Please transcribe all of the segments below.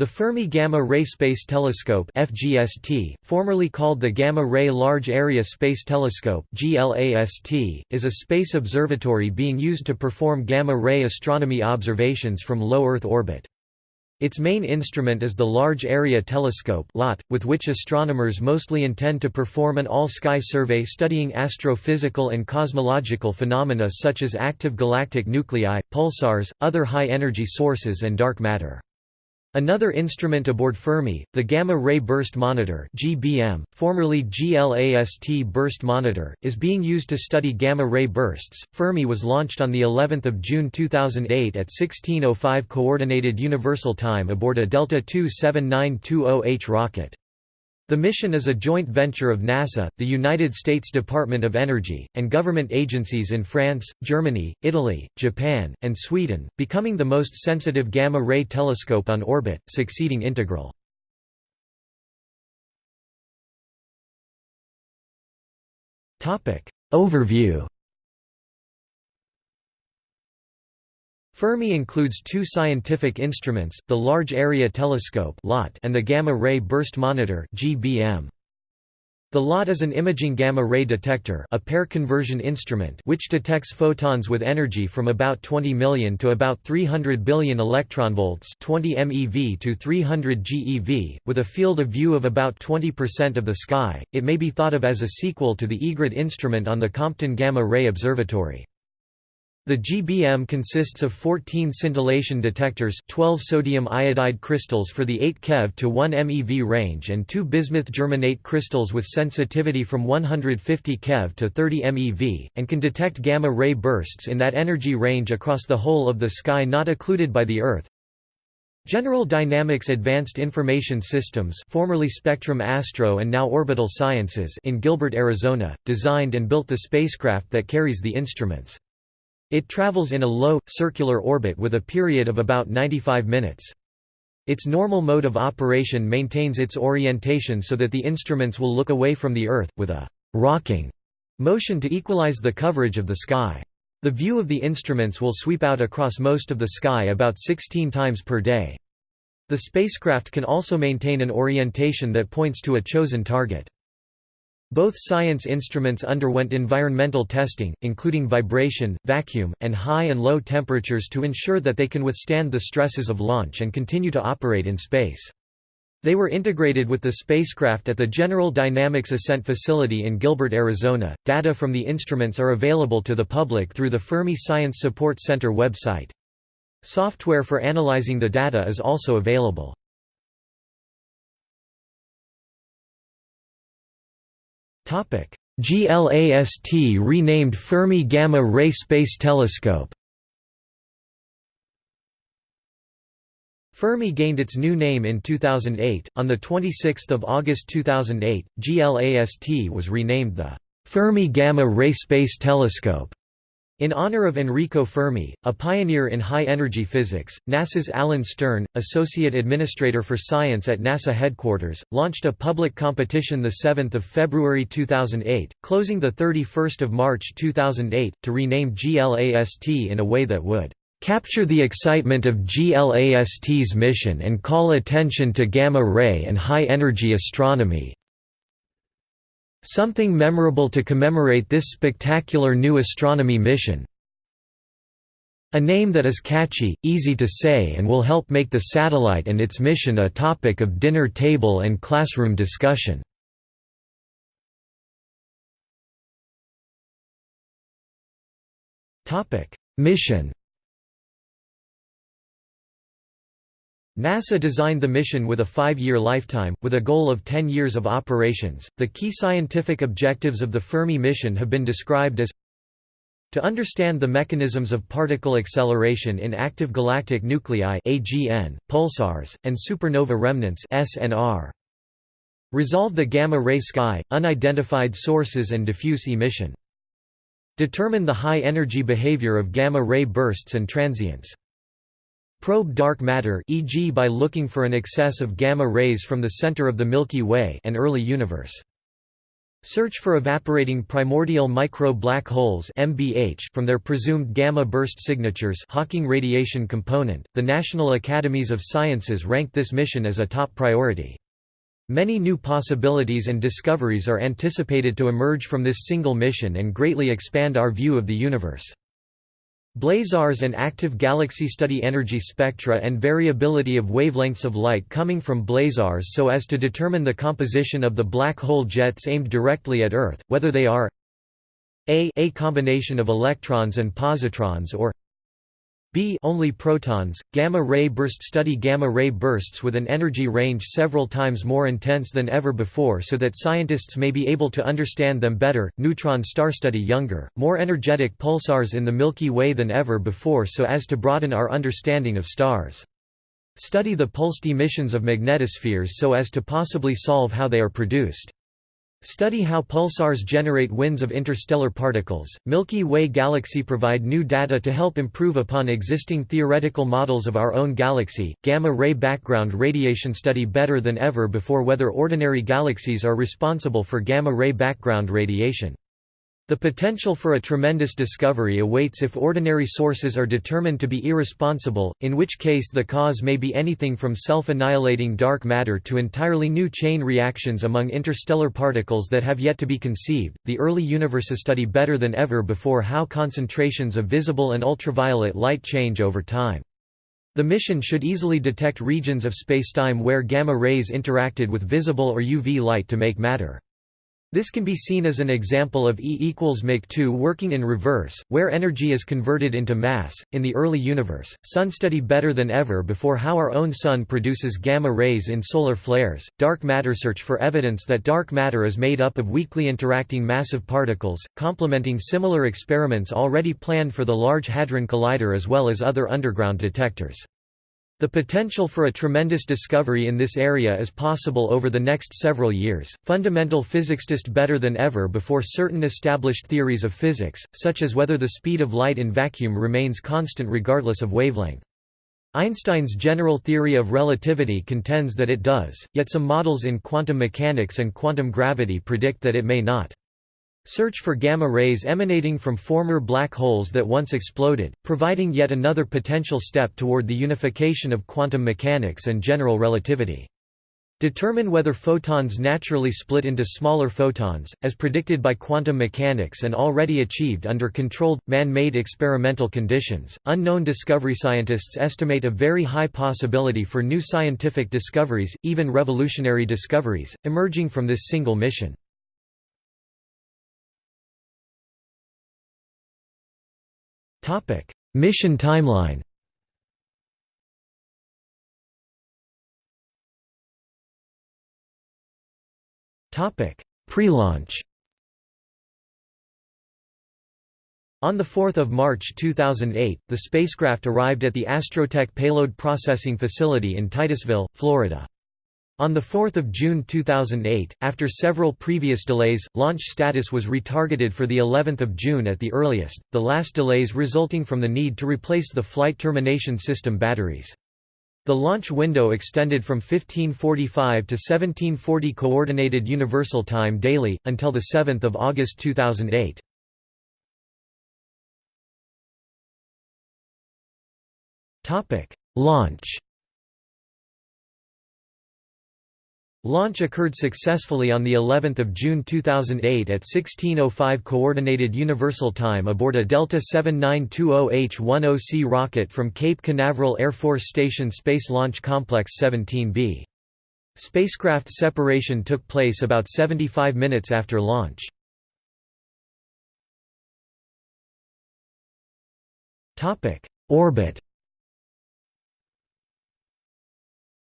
The Fermi Gamma Ray Space Telescope FGST, formerly called the Gamma Ray Large Area Space Telescope GLAST, is a space observatory being used to perform gamma-ray astronomy observations from low Earth orbit. Its main instrument is the Large Area Telescope LAT, with which astronomers mostly intend to perform an all-sky survey studying astrophysical and cosmological phenomena such as active galactic nuclei, pulsars, other high-energy sources and dark matter. Another instrument aboard Fermi, the Gamma Ray Burst Monitor (GBM), formerly GLAST Burst Monitor, is being used to study gamma ray bursts. Fermi was launched on the 11th of June 2008 at 16:05 coordinated universal time aboard a Delta II 7920H rocket. The mission is a joint venture of NASA, the United States Department of Energy, and government agencies in France, Germany, Italy, Japan, and Sweden, becoming the most sensitive gamma-ray telescope on orbit, succeeding Integral. Overview Fermi includes two scientific instruments, the Large Area Telescope and the Gamma Ray Burst Monitor The LAT is an imaging gamma-ray detector a pair conversion instrument which detects photons with energy from about 20 million to about 300 billion electronvolts 20 MeV to 300 GeV, with a field of view of about 20% of the sky. It may be thought of as a sequel to the EGRET instrument on the Compton Gamma Ray Observatory. The GBM consists of 14 scintillation detectors 12 sodium iodide crystals for the 8 keV to 1 MeV range and two bismuth germanate crystals with sensitivity from 150 keV to 30 MeV, and can detect gamma-ray bursts in that energy range across the whole of the sky not occluded by the Earth. General Dynamics Advanced Information Systems formerly Spectrum Astro and now Orbital Sciences in Gilbert, Arizona, designed and built the spacecraft that carries the instruments. It travels in a low, circular orbit with a period of about 95 minutes. Its normal mode of operation maintains its orientation so that the instruments will look away from the Earth, with a «rocking» motion to equalize the coverage of the sky. The view of the instruments will sweep out across most of the sky about 16 times per day. The spacecraft can also maintain an orientation that points to a chosen target. Both science instruments underwent environmental testing, including vibration, vacuum, and high and low temperatures to ensure that they can withstand the stresses of launch and continue to operate in space. They were integrated with the spacecraft at the General Dynamics Ascent Facility in Gilbert, Arizona. Data from the instruments are available to the public through the Fermi Science Support Center website. Software for analyzing the data is also available. GLAST renamed Fermi Gamma Ray Space Telescope Fermi gained its new name in 2008. On the 26th of August 2008, GLAST was renamed the Fermi Gamma Ray Space Telescope. In honor of Enrico Fermi, a pioneer in high-energy physics, NASA's Alan Stern, Associate Administrator for Science at NASA headquarters, launched a public competition 7 February 2008, closing 31 March 2008, to rename GLAST in a way that would "...capture the excitement of GLAST's mission and call attention to gamma-ray and high-energy astronomy, Something memorable to commemorate this spectacular new astronomy mission. A name that is catchy, easy to say and will help make the satellite and its mission a topic of dinner table and classroom discussion. Mission NASA designed the mission with a five-year lifetime, with a goal of 10 years of operations. The key scientific objectives of the Fermi mission have been described as to understand the mechanisms of particle acceleration in active galactic nuclei AGN, pulsars, and supernova remnants SNR. Resolve the gamma-ray sky, unidentified sources and diffuse emission. Determine the high-energy behavior of gamma-ray bursts and transients. Probe dark matter e.g. by looking for an excess of gamma rays from the center of the Milky Way and early universe. Search for evaporating primordial micro black holes (MBH) from their presumed gamma burst signatures Hawking radiation component. The National Academies of Sciences ranked this mission as a top priority. Many new possibilities and discoveries are anticipated to emerge from this single mission and greatly expand our view of the universe. Blazars and active galaxy study energy spectra and variability of wavelengths of light coming from blazars so as to determine the composition of the black hole jets aimed directly at Earth, whether they are a, a combination of electrons and positrons or B only protons. Gamma-ray burst study gamma-ray bursts with an energy range several times more intense than ever before so that scientists may be able to understand them better. Neutron star study younger, more energetic pulsars in the Milky Way than ever before so as to broaden our understanding of stars. Study the pulsed emissions of magnetospheres so as to possibly solve how they are produced. Study how pulsars generate winds of interstellar particles. Milky Way galaxy provide new data to help improve upon existing theoretical models of our own galaxy. Gamma ray background radiation study better than ever before whether ordinary galaxies are responsible for gamma ray background radiation. The potential for a tremendous discovery awaits if ordinary sources are determined to be irresponsible, in which case the cause may be anything from self-annihilating dark matter to entirely new chain reactions among interstellar particles that have yet to be conceived. The early universes study better than ever before how concentrations of visible and ultraviolet light change over time. The mission should easily detect regions of spacetime where gamma rays interacted with visible or UV light to make matter. This can be seen as an example of E equals Mach2 working in reverse, where energy is converted into mass. In the early universe, sun study better than ever before how our own sun produces gamma rays in solar flares. Dark matter search for evidence that dark matter is made up of weakly interacting massive particles, complementing similar experiments already planned for the Large Hadron Collider as well as other underground detectors. The potential for a tremendous discovery in this area is possible over the next several years. Fundamental physics physicists better than ever before certain established theories of physics, such as whether the speed of light in vacuum remains constant regardless of wavelength. Einstein's general theory of relativity contends that it does, yet some models in quantum mechanics and quantum gravity predict that it may not. Search for gamma rays emanating from former black holes that once exploded, providing yet another potential step toward the unification of quantum mechanics and general relativity. Determine whether photons naturally split into smaller photons, as predicted by quantum mechanics and already achieved under controlled, man-made experimental conditions. Unknown discovery scientists estimate a very high possibility for new scientific discoveries, even revolutionary discoveries, emerging from this single mission. Mission timeline. Pre-launch. On 4 March 2008, the spacecraft arrived at the Astrotech Payload Processing Facility in Titusville, Florida. On 4 June 2008, after several previous delays, launch status was retargeted for of June at the earliest, the last delays resulting from the need to replace the flight termination system batteries. The launch window extended from 1545 to 1740 Coordinated Universal Time daily, until 7 August 2008. Launch Launch occurred successfully on the 11th of June 2008 at 16:05 coordinated universal time aboard a Delta 7920H-10C rocket from Cape Canaveral Air Force Station Space Launch Complex 17B. Spacecraft separation took place about 75 minutes after launch. Topic: Orbit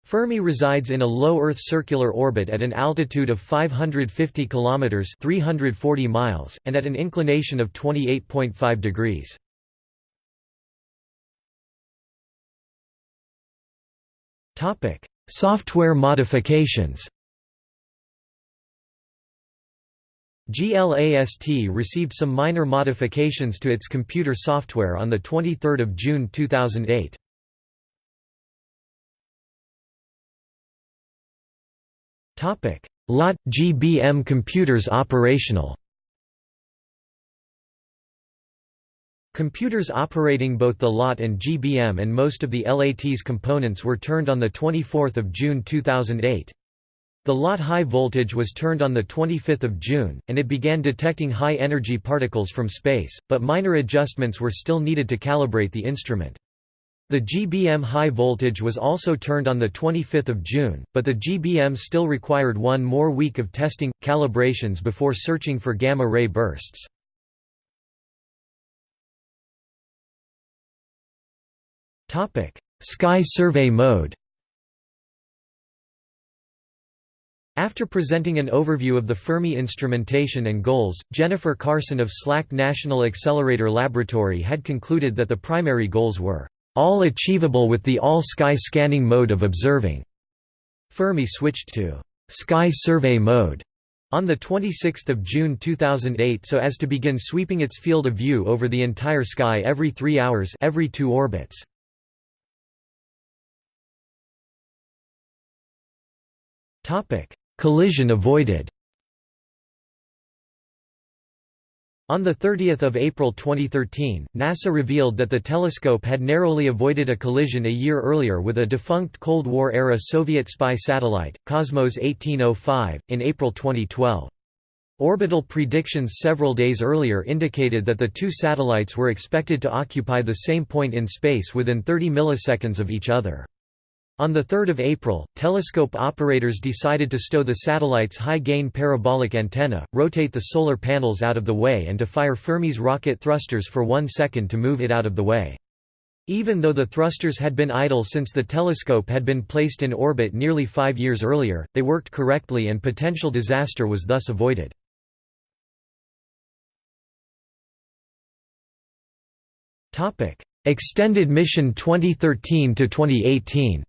Fermi resides in a low Earth circular orbit at an altitude of 550 kilometers (340 miles) and at an inclination of 28.5 degrees. Topic: Software modifications. GLAST received some minor modifications to its computer software on the 23rd of June 2008. LAT – GBM computers operational Computers operating both the LAT and GBM and most of the LAT's components were turned on 24 June 2008. The LAT high voltage was turned on 25 June, and it began detecting high-energy particles from space, but minor adjustments were still needed to calibrate the instrument. The GBM high voltage was also turned on 25 June, but the GBM still required one more week of testing, calibrations before searching for gamma-ray bursts. Sky survey mode After presenting an overview of the Fermi instrumentation and goals, Jennifer Carson of SLAC National Accelerator Laboratory had concluded that the primary goals were, "...all achievable with the all-sky scanning mode of observing." Fermi switched to "...sky survey mode." on 26 June 2008 so as to begin sweeping its field of view over the entire sky every three hours every two orbits. Collision avoided. On 30 April 2013, NASA revealed that the telescope had narrowly avoided a collision a year earlier with a defunct Cold War-era Soviet spy satellite, Cosmos 1805, in April 2012. Orbital predictions several days earlier indicated that the two satellites were expected to occupy the same point in space within 30 milliseconds of each other. On 3 April, telescope operators decided to stow the satellite's high-gain parabolic antenna, rotate the solar panels out of the way and to fire Fermi's rocket thrusters for one second to move it out of the way. Even though the thrusters had been idle since the telescope had been placed in orbit nearly five years earlier, they worked correctly and potential disaster was thus avoided. Extended mission 2013–2018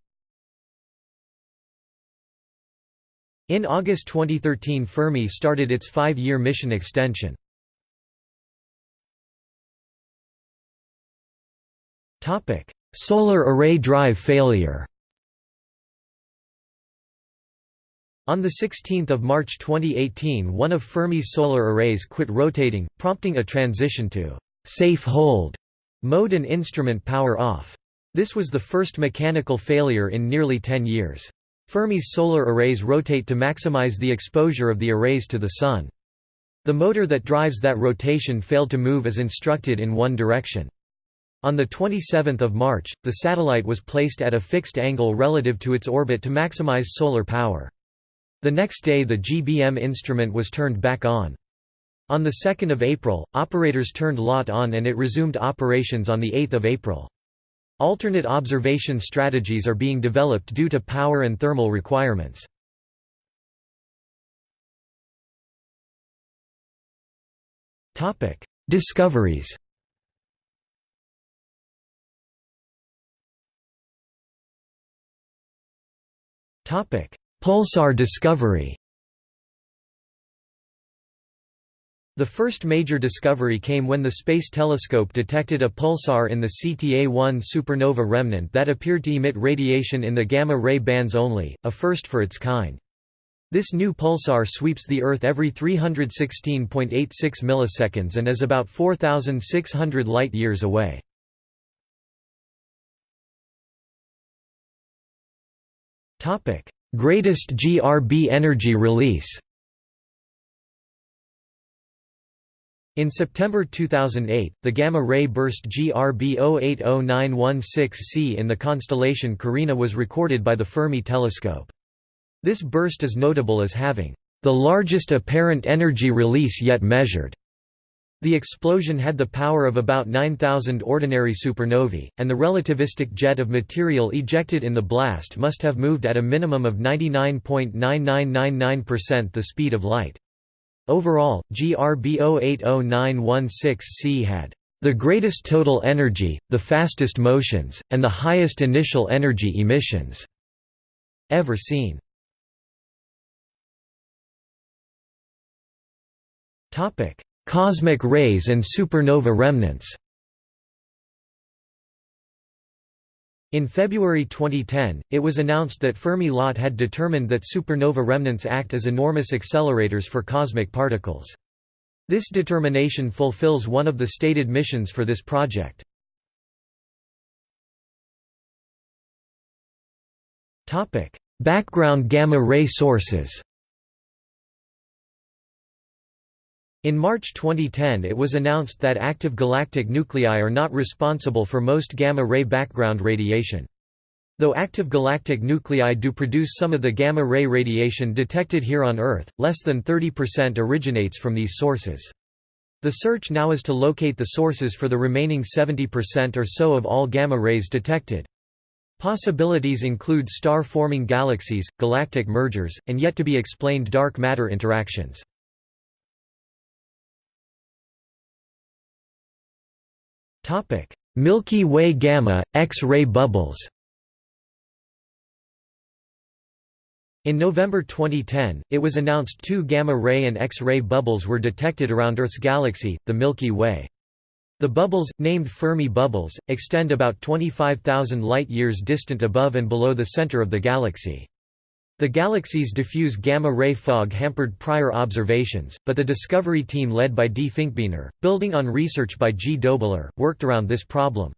In August 2013 Fermi started its five-year mission extension. Solar array drive failure On 16 March 2018 one of Fermi's solar arrays quit rotating, prompting a transition to «safe hold» mode and instrument power off. This was the first mechanical failure in nearly 10 years. Fermi's solar arrays rotate to maximize the exposure of the arrays to the Sun. The motor that drives that rotation failed to move as instructed in one direction. On 27 March, the satellite was placed at a fixed angle relative to its orbit to maximize solar power. The next day the GBM instrument was turned back on. On 2 April, operators turned LAT on and it resumed operations on 8 April. Alternate observation strategies are being developed due to power and thermal requirements. Discoveries Pulsar discovery The first major discovery came when the Space Telescope detected a pulsar in the CTA-1 supernova remnant that appeared to emit radiation in the gamma-ray bands only, a first for its kind. This new pulsar sweeps the Earth every 316.86 milliseconds and is about 4,600 light-years away. Greatest GRB energy release In September 2008, the gamma-ray burst GRB 080916c in the constellation Carina was recorded by the Fermi telescope. This burst is notable as having the largest apparent energy release yet measured. The explosion had the power of about 9,000 ordinary supernovae, and the relativistic jet of material ejected in the blast must have moved at a minimum of 99.9999% the speed of light. Overall, GRB 080916C had the greatest total energy, the fastest motions, and the highest initial energy emissions ever seen. Cosmic rays and supernova remnants In February 2010, it was announced that Fermi-LAT had determined that supernova remnants act as enormous accelerators for cosmic particles. This determination fulfills one of the stated missions for this project. Background gamma-ray sources In March 2010 it was announced that active galactic nuclei are not responsible for most gamma-ray background radiation. Though active galactic nuclei do produce some of the gamma-ray radiation detected here on Earth, less than 30% originates from these sources. The search now is to locate the sources for the remaining 70% or so of all gamma rays detected. Possibilities include star-forming galaxies, galactic mergers, and yet to be explained dark matter interactions. Topic: Milky Way gamma X-ray bubbles. In November 2010, it was announced two gamma-ray and X-ray bubbles were detected around Earth's galaxy, the Milky Way. The bubbles, named Fermi bubbles, extend about 25,000 light-years distant above and below the center of the galaxy. The galaxy's diffuse gamma-ray fog hampered prior observations, but the discovery team led by D. Finkbeiner, building on research by G. Dobler, worked around this problem.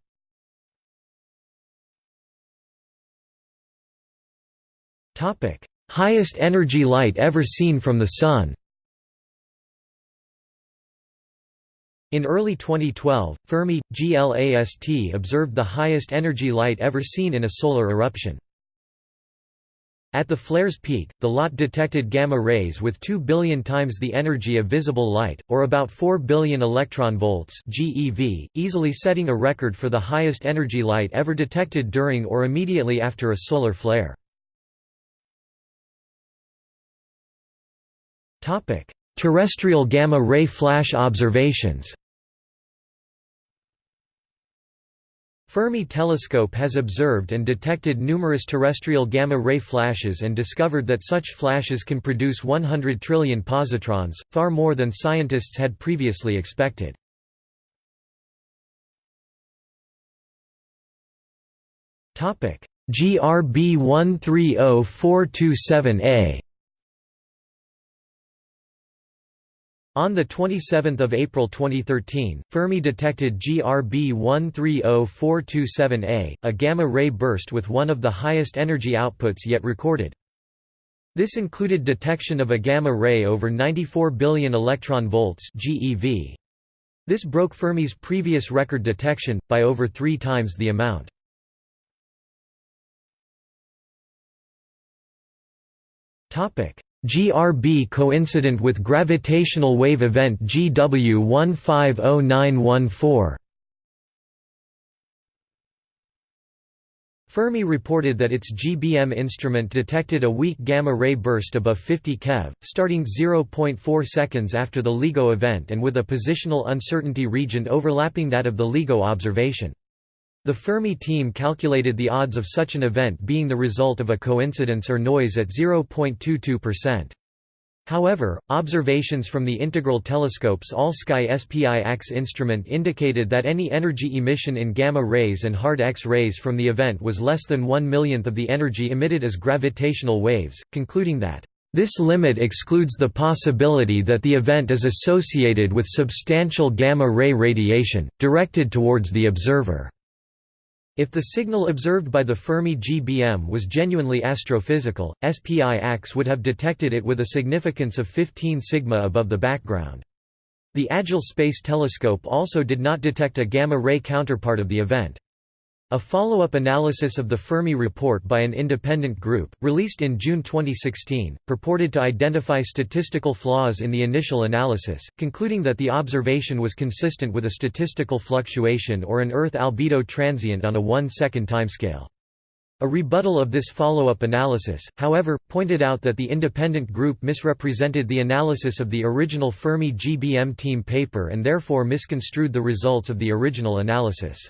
Highest energy light ever seen from the Sun In early 2012, Fermi, GLAST observed the highest energy light ever seen in a solar eruption. At the flare's peak, the LAT detected gamma rays with 2 billion times the energy of visible light, or about 4 billion electron volts (GeV), easily setting a record for the highest energy light ever detected during or immediately after a solar flare. Topic: Terrestrial gamma ray flash observations. Fermi telescope has observed and detected numerous terrestrial gamma-ray flashes and discovered that such flashes can produce 100 trillion positrons, far more than scientists had previously expected. GRB 130427A On 27 April 2013, Fermi detected GRB 130427A, a gamma-ray burst with one of the highest energy outputs yet recorded. This included detection of a gamma ray over 94 billion electron volts GeV. This broke Fermi's previous record detection, by over three times the amount. GRB coincident with gravitational wave event GW 150914. Fermi reported that its GBM instrument detected a weak gamma-ray burst above 50 keV, starting 0.4 seconds after the LIGO event and with a positional uncertainty region overlapping that of the LIGO observation. The Fermi team calculated the odds of such an event being the result of a coincidence or noise at 0.22%. However, observations from the integral telescope's all-sky SPI-AX instrument indicated that any energy emission in gamma rays and hard X-rays from the event was less than one millionth of the energy emitted as gravitational waves, concluding that, "...this limit excludes the possibility that the event is associated with substantial gamma-ray radiation, directed towards the observer." If the signal observed by the Fermi GBM was genuinely astrophysical, SPI-AX would have detected it with a significance of 15 sigma above the background. The Agile Space Telescope also did not detect a gamma-ray counterpart of the event. A follow-up analysis of the Fermi report by an independent group, released in June 2016, purported to identify statistical flaws in the initial analysis, concluding that the observation was consistent with a statistical fluctuation or an Earth albedo transient on a one-second timescale. A rebuttal of this follow-up analysis, however, pointed out that the independent group misrepresented the analysis of the original Fermi GBM team paper and therefore misconstrued the results of the original analysis.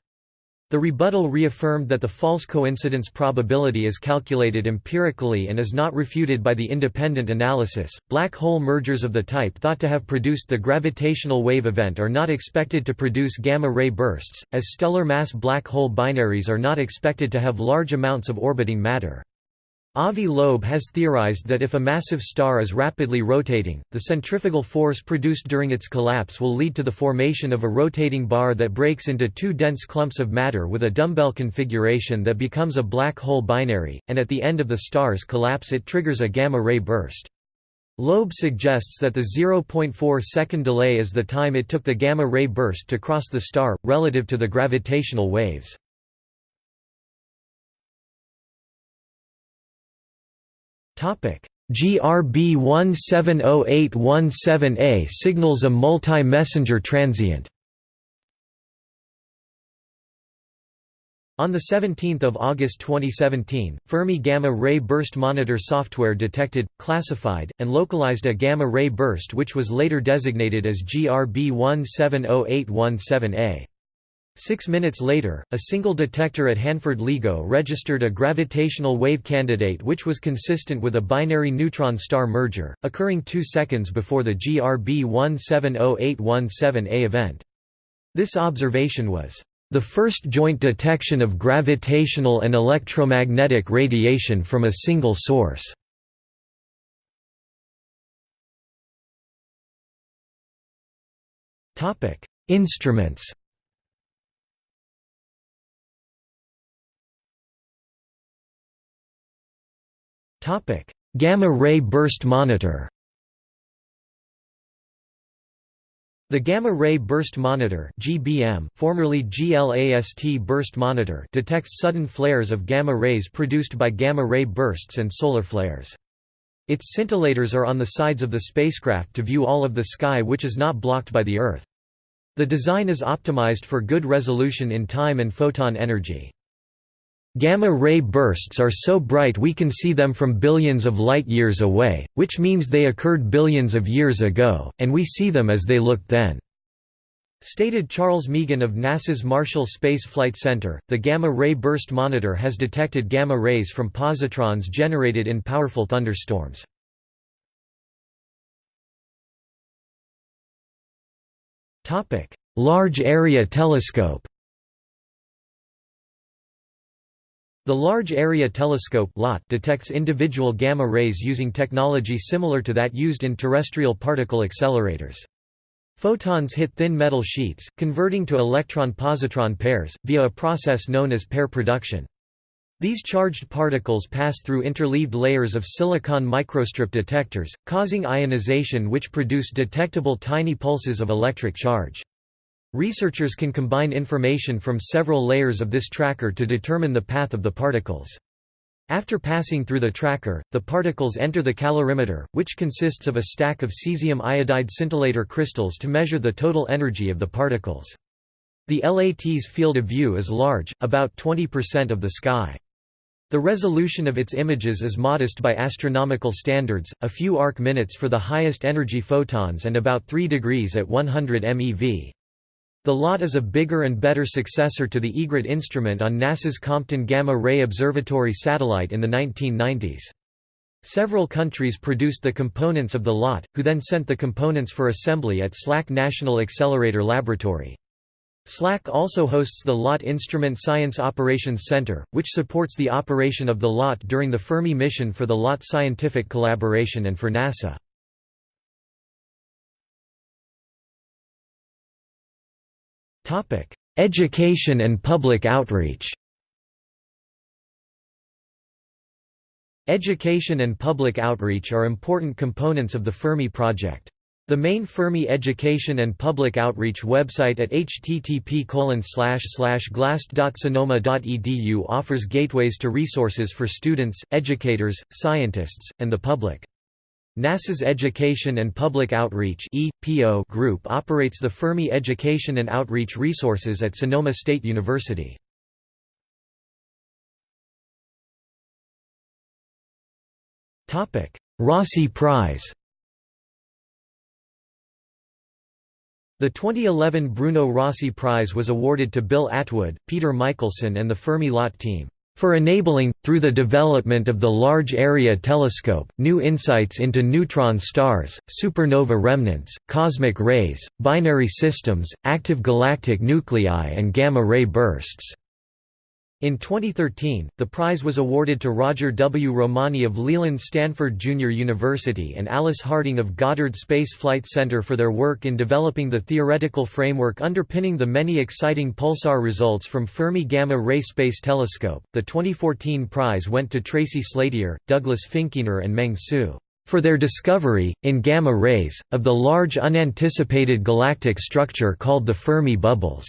The rebuttal reaffirmed that the false coincidence probability is calculated empirically and is not refuted by the independent analysis. Black hole mergers of the type thought to have produced the gravitational wave event are not expected to produce gamma ray bursts, as stellar mass black hole binaries are not expected to have large amounts of orbiting matter. Avi Loeb has theorized that if a massive star is rapidly rotating, the centrifugal force produced during its collapse will lead to the formation of a rotating bar that breaks into two dense clumps of matter with a dumbbell configuration that becomes a black hole binary, and at the end of the star's collapse it triggers a gamma-ray burst. Loeb suggests that the 0.4 second delay is the time it took the gamma-ray burst to cross the star, relative to the gravitational waves. GRB 170817A signals a multi-messenger transient On 17 August 2017, Fermi Gamma-Ray Burst Monitor software detected, classified, and localized a gamma-ray burst which was later designated as GRB 170817A. Six minutes later, a single detector at Hanford LIGO registered a gravitational wave candidate which was consistent with a binary neutron-star merger, occurring two seconds before the GRB 170817A event. This observation was, "...the first joint detection of gravitational and electromagnetic radiation from a single source." Instruments Gamma-ray burst monitor The Gamma-ray burst monitor (GBM), formerly GLAST burst monitor, detects sudden flares of gamma rays produced by gamma-ray bursts and solar flares. Its scintillators are on the sides of the spacecraft to view all of the sky which is not blocked by the Earth. The design is optimized for good resolution in time and photon energy. Gamma-ray bursts are so bright we can see them from billions of light-years away, which means they occurred billions of years ago, and we see them as they looked then. Stated Charles Meegan of NASA's Marshall Space Flight Center, the gamma-ray burst monitor has detected gamma rays from positrons generated in powerful thunderstorms. Large Area Telescope The Large Area Telescope detects individual gamma rays using technology similar to that used in terrestrial particle accelerators. Photons hit thin metal sheets, converting to electron-positron pairs, via a process known as pair production. These charged particles pass through interleaved layers of silicon microstrip detectors, causing ionization which produce detectable tiny pulses of electric charge. Researchers can combine information from several layers of this tracker to determine the path of the particles. After passing through the tracker, the particles enter the calorimeter, which consists of a stack of cesium iodide scintillator crystals to measure the total energy of the particles. The LAT's field of view is large, about 20% of the sky. The resolution of its images is modest by astronomical standards, a few arc minutes for the highest energy photons and about 3 degrees at 100 MeV. The LAT is a bigger and better successor to the Egret instrument on NASA's Compton Gamma Ray Observatory satellite in the 1990s. Several countries produced the components of the LAT, who then sent the components for assembly at SLAC National Accelerator Laboratory. SLAC also hosts the LAT Instrument Science Operations Center, which supports the operation of the LAT during the Fermi mission for the LAT Scientific Collaboration and for NASA. Education and public outreach Education and public outreach are important components of the Fermi project. The main Fermi education and public outreach website at http glast.sonoma.edu offers gateways to resources for students, educators, scientists, and the public. NASA's Education and Public Outreach group operates the Fermi Education and Outreach Resources at Sonoma State University. Rossi Prize The 2011 Bruno Rossi Prize was awarded to Bill Atwood, Peter Michelson and the Fermi-LAT team for enabling, through the development of the Large Area Telescope, new insights into neutron stars, supernova remnants, cosmic rays, binary systems, active galactic nuclei and gamma-ray bursts. In 2013, the prize was awarded to Roger W. Romani of Leland Stanford Junior University and Alice Harding of Goddard Space Flight Center for their work in developing the theoretical framework underpinning the many exciting pulsar results from Fermi Gamma Ray Space Telescope. The 2014 prize went to Tracy Slatyer, Douglas Finkbeiner, and Meng Su for their discovery, in gamma rays, of the large unanticipated galactic structure called the Fermi bubbles.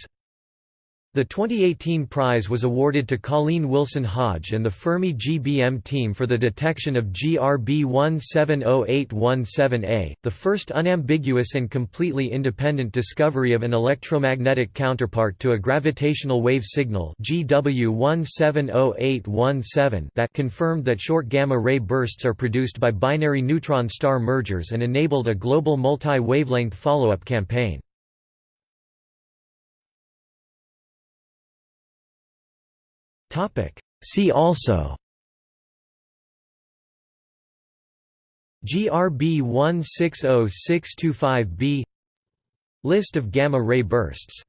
The 2018 prize was awarded to Colleen Wilson Hodge and the Fermi GBM team for the detection of GRB 170817A, the first unambiguous and completely independent discovery of an electromagnetic counterpart to a gravitational wave signal GW 170817 that confirmed that short gamma-ray bursts are produced by binary neutron star mergers and enabled a global multi-wavelength follow-up campaign. See also GRB 160625b List of gamma ray bursts